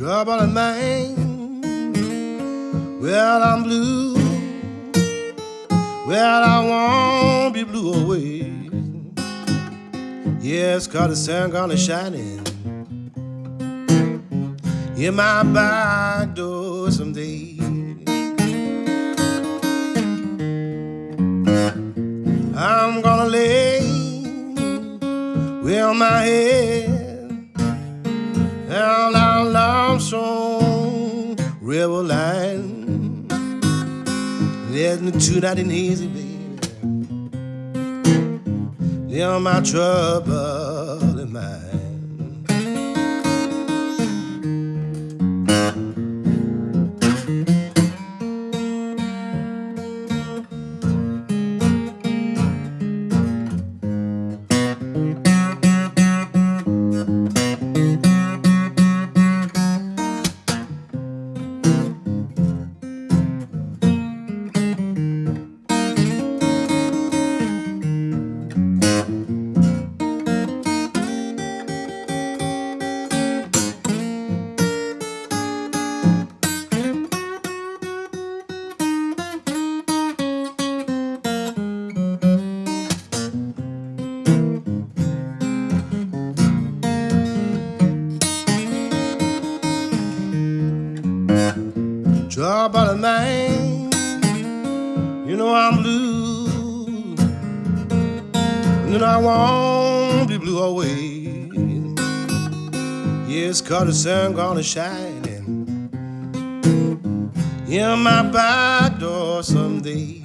trouble in mind. Well, I'm blue. Well, I won't be blue always. Yes, cause the sun gonna shine in my back door someday. I'm gonna lay with my head down down lonesome river line. There's no two that ain't easy, baby. They're my trouble in mind. Trouble in mind. You know I'm blue. And know I won't be blue always. Yes, cause the sun gonna shine in my back door someday.